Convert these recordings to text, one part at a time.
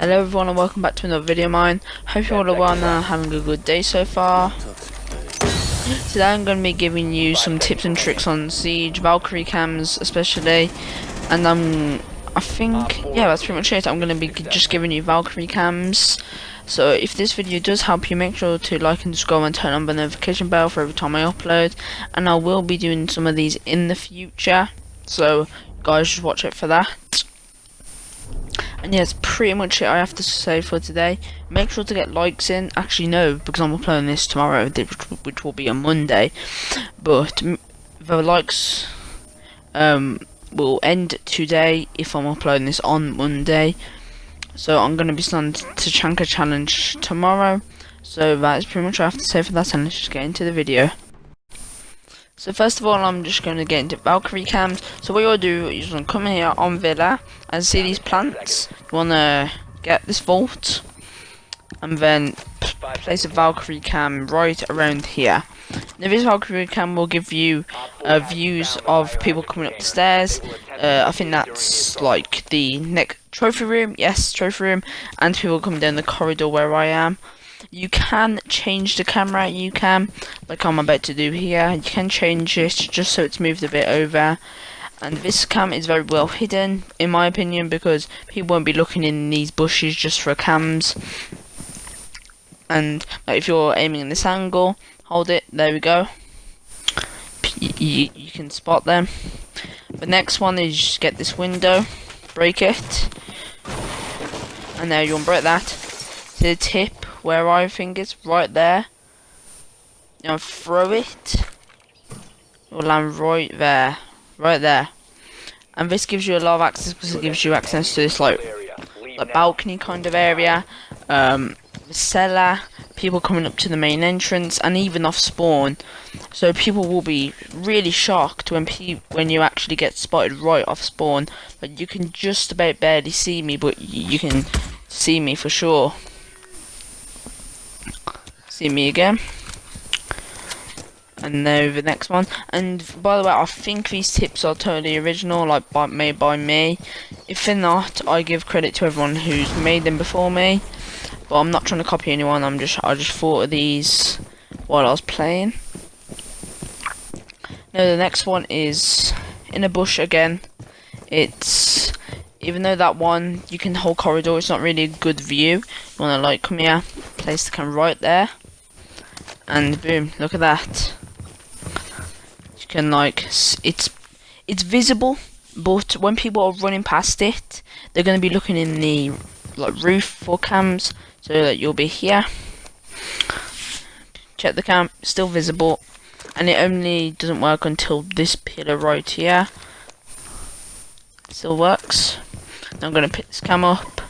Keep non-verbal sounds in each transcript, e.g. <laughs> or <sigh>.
Hello everyone and welcome back to another video of mine. Hope you all are well and having a good day so far. Today I'm going to be giving you some tips and tricks on Siege, Valkyrie cams especially. And I'm, I think, yeah that's pretty much it. I'm going to be just giving you Valkyrie cams. So if this video does help you, make sure to like and subscribe and turn on the notification bell for every time I upload. And I will be doing some of these in the future. So guys just watch it for that. And yeah, that's pretty much it I have to say for today. Make sure to get likes in. Actually, no, because I'm uploading this tomorrow, which will be on Monday. But the likes um, will end today if I'm uploading this on Monday. So I'm going to be starting Tachanka Challenge tomorrow. So that is pretty much what I have to say for that, and let's just get into the video. So first of all, I'm just going to get into Valkyrie cams. So what you'll do is you want to come here on Villa and see these plants. You want to get this vault and then place a Valkyrie cam right around here. Now this Valkyrie cam will give you uh, views of people coming up the stairs. Uh, I think that's like the next trophy room. Yes, trophy room, and people coming down the corridor where I am. You can change the camera, you can, like I'm about to do here, you can change it just so it's moved a bit over. And this cam is very well hidden, in my opinion, because people won't be looking in these bushes just for cams. And like, if you're aiming in this angle, hold it, there we go. You, you can spot them. The next one is get this window, break it, and there you unbreak that. To the tip, where I think it's right there. Know, throw it. It'll land right there. Right there. And this gives you a lot of access because it gives you access to this like, like balcony kind of area. Um, the cellar, people coming up to the main entrance, and even off spawn. So people will be really shocked when when you actually get spotted right off spawn. But you can just about barely see me, but you can see me for sure see me again. And now the next one. And by the way, I think these tips are totally original, like by, made by me. If they're not, I give credit to everyone who's made them before me. But I'm not trying to copy anyone. I'm just I just thought of these while I was playing. Now the next one is in a bush again. It's even though that one you can hold corridor, it's not really a good view. You wanna like come here, place the camera right there and boom look at that. You can like it's it's visible but when people are running past it they're going to be looking in the like roof for cams so that you'll be here. Check the cam still visible. And it only doesn't work until this pillar right here still works. I'm going to pick this cam up.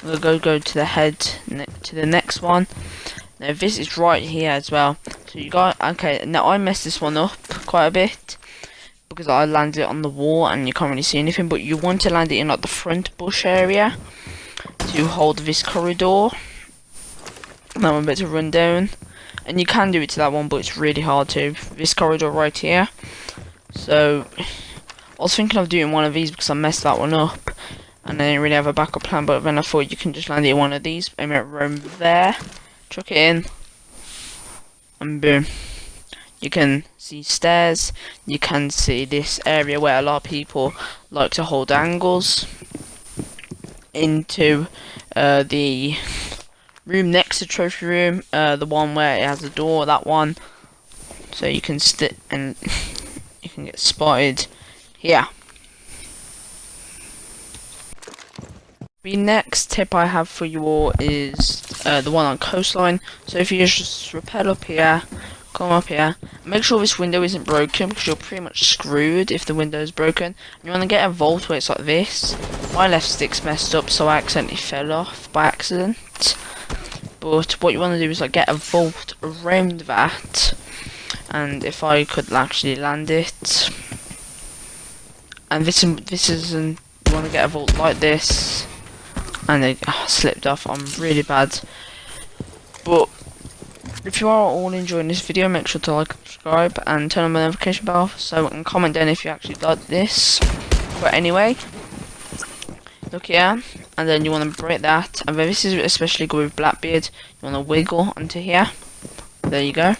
To go go to the head to the next one now this is right here as well. So you got okay. Now I messed this one up quite a bit because I landed it on the wall and you can't really see anything. But you want to land it in like the front bush area to hold this corridor. Now I'm about to run down, and you can do it to that one, but it's really hard to. This corridor right here. So I was thinking of doing one of these because I messed that one up. And I didn't really have a backup plan, but then I thought you can just land it in one of these. I mean, room there chuck it in, and boom. You can see stairs, you can see this area where a lot of people like to hold angles into uh, the room next to trophy room, uh, the one where it has a door, that one. So you can sit and <laughs> you can get spotted here. The next tip I have for you all is uh, the one on coastline. So if you just rappel up here, come up here, make sure this window isn't broken because you're pretty much screwed if the window is broken. You want to get a vault where it's like this. My left stick's messed up so I accidentally fell off by accident. But what you want to do is like get a vault around that. And if I could actually land it. And this, this isn't, you want to get a vault like this and they oh, slipped off. I'm really bad. But if you are all enjoying this video, make sure to like, subscribe, and turn on the notification bell so and comment down if you actually like this. But anyway, look here. and then you want to break that and then this is especially good with Blackbeard you want to wiggle onto here there you go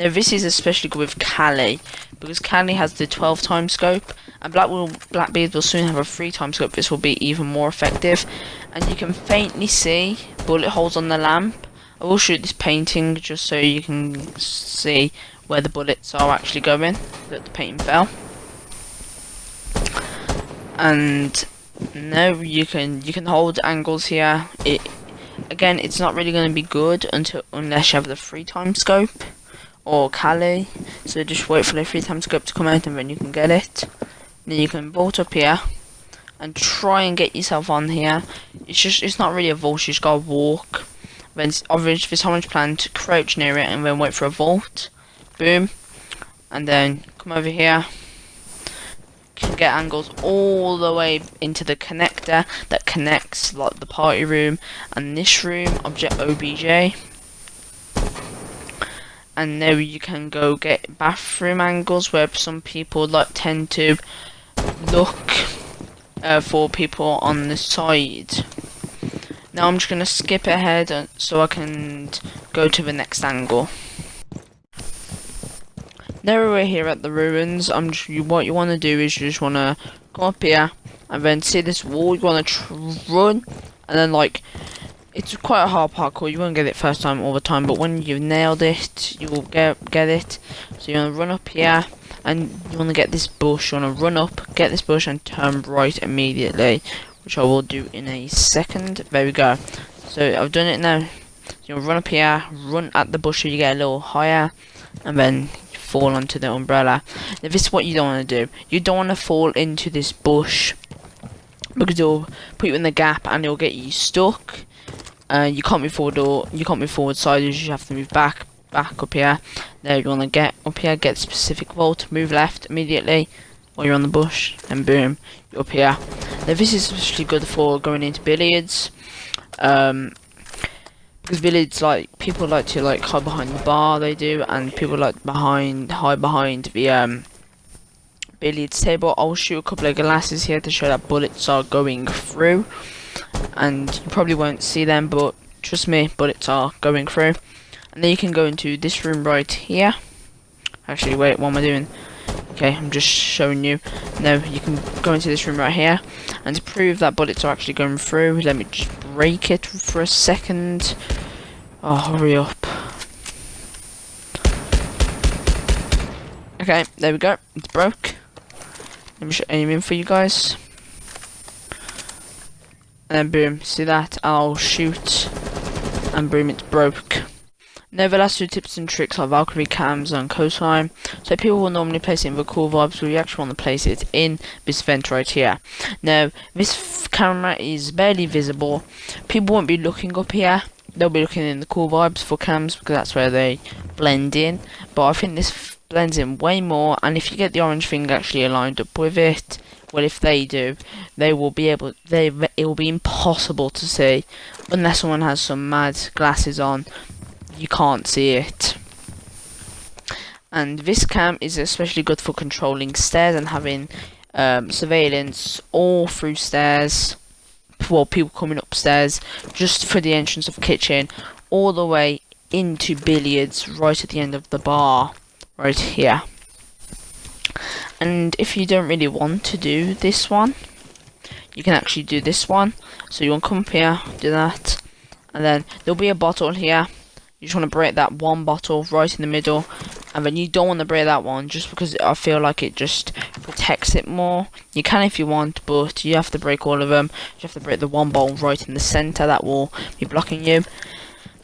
now this is especially good with Kali because Kali has the 12 time scope and Black will, Blackbeard will soon have a 3 time scope. This will be even more effective. And you can faintly see bullet holes on the lamp. I will shoot this painting just so you can see where the bullets are actually going. That the painting fell. And now you can you can hold angles here. It again it's not really going to be good until unless you have the three time scope or Kali so just wait for the three time scope to come out and then you can get it. Then you can bolt up here and try and get yourself on here. It's just it's not really a vault you just gotta walk. Then orange this orange plant crouch near it and then wait for a vault. Boom. And then come over here. Get angles all the way into the connector that connects like the party room and this room object obj and now you can go get bathroom angles where some people like tend to look uh, for people on the side. Now I'm just gonna skip ahead uh, so I can go to the next angle. Now we're here at the ruins, I'm just, what you want to do is you just want to come up here and then see this wall, you want to run and then like it's quite a hard parkour, you won't get it first time all the time but when you've nailed it, you will get, get it. So you want to run up here and you want to get this bush, you want to run up, get this bush and turn right immediately which I will do in a second. There we go. So I've done it now. So you run up here, run at the bush so you get a little higher and then fall onto the umbrella. Now this is what you don't want to do. You don't want to fall into this bush because it'll put you in the gap and it'll get you stuck. Uh, you can't move forward or you can't move forward side. You have to move back, back up here. There you want to get up here, get specific vault, move left immediately while you're on the bush, and boom, you're up here. Now this is especially good for going into billiards. Um, because billiards like people like to like hide behind the bar they do and people like behind hide behind the um billiards table I'll shoot a couple of glasses here to show that bullets are going through and you probably won't see them but trust me bullets are going through and then you can go into this room right here actually wait what am I doing okay I'm just showing you now you can go into this room right here and to prove that bullets are actually going through let me just break it for a second. Oh, hurry up. Okay, there we go. It's broke. Let me aim in for you guys. And then boom, see that? I'll shoot. And boom, it's broke. Now the last two tips and tricks are Valkyrie cams and coastline. So people will normally place it in the cool vibes, but you actually want to place it in this vent right here. Now this camera is barely visible. People won't be looking up here. They'll be looking in the cool vibes for cams because that's where they blend in. But I think this blends in way more. And if you get the orange thing actually aligned up with it, well, if they do, they will be able. They it will be impossible to see unless someone has some mad glasses on you can't see it. And this cam is especially good for controlling stairs and having um, surveillance all through stairs for people coming upstairs just for the entrance of kitchen all the way into billiards right at the end of the bar right here and if you don't really want to do this one you can actually do this one. So you want to come up here do that. And then there'll be a bottle here. You just want to break that one bottle right in the middle. And then you don't want to break that one just because I feel like it just protects it more. You can if you want but you have to break all of them. You have to break the one bottle right in the center that will be blocking you.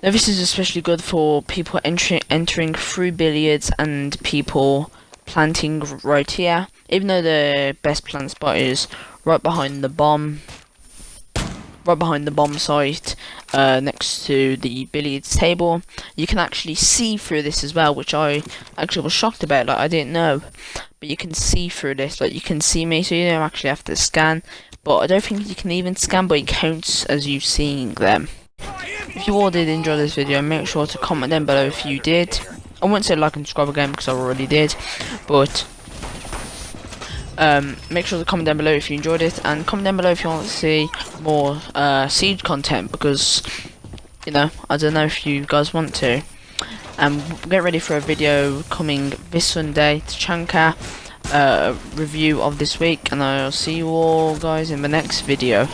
Now this is especially good for people entering entering through billiards and people planting right here. Even though the best plant spot is right behind the bomb right behind the bomb site uh, next to the billiards table you can actually see through this as well which I actually was shocked about like I didn't know. But you can see through this like you can see me so you don't actually have to scan. But I don't think you can even scan but it counts as you seeing them. If you all did enjoy this video make sure to comment down below if you did I won't say like and subscribe again because I already did but Um, make sure to comment down below if you enjoyed it, and comment down below if you want to see more uh, Siege content because you know I don't know if you guys want to. And get ready for a video coming this Sunday Tachanka uh, review of this week, and I'll see you all guys in the next video.